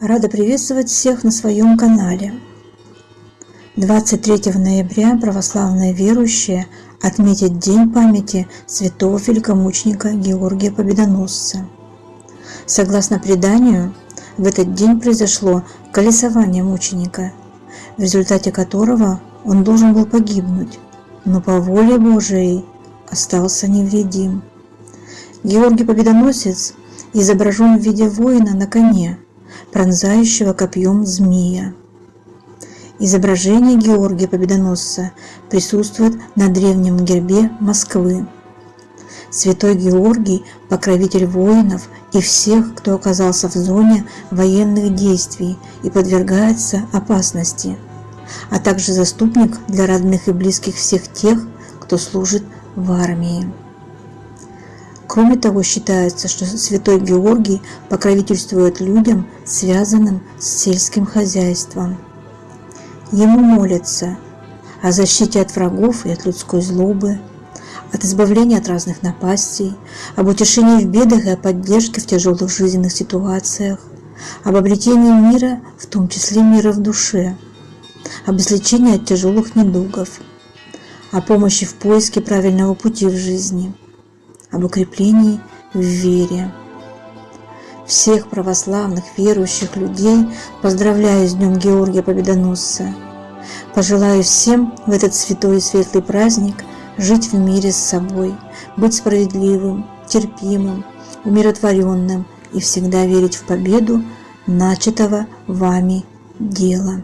Рада приветствовать всех на своем канале. 23 ноября православные верующие отметят День памяти святого великомученика Георгия Победоносца. Согласно преданию, в этот день произошло колесование мученика, в результате которого он должен был погибнуть, но по воле Божией остался невредим. Георгий Победоносец изображен в виде воина на коне, пронзающего копьем змея. Изображение Георгия Победоносца присутствует на древнем гербе Москвы. Святой Георгий – покровитель воинов и всех, кто оказался в зоне военных действий и подвергается опасности, а также заступник для родных и близких всех тех, кто служит в армии. Кроме того, считается, что святой Георгий покровительствует людям, связанным с сельским хозяйством. Ему молятся о защите от врагов и от людской злобы, от избавления от разных напастей, об утешении в бедах и о поддержке в тяжелых жизненных ситуациях, об обретении мира, в том числе мира в душе, об излечении от тяжелых недугов, о помощи в поиске правильного пути в жизни – об укреплении в вере. Всех православных верующих людей поздравляю с Днем Георгия Победоносца. Пожелаю всем в этот святой и светлый праздник жить в мире с собой, быть справедливым, терпимым, умиротворенным и всегда верить в победу начатого вами дела.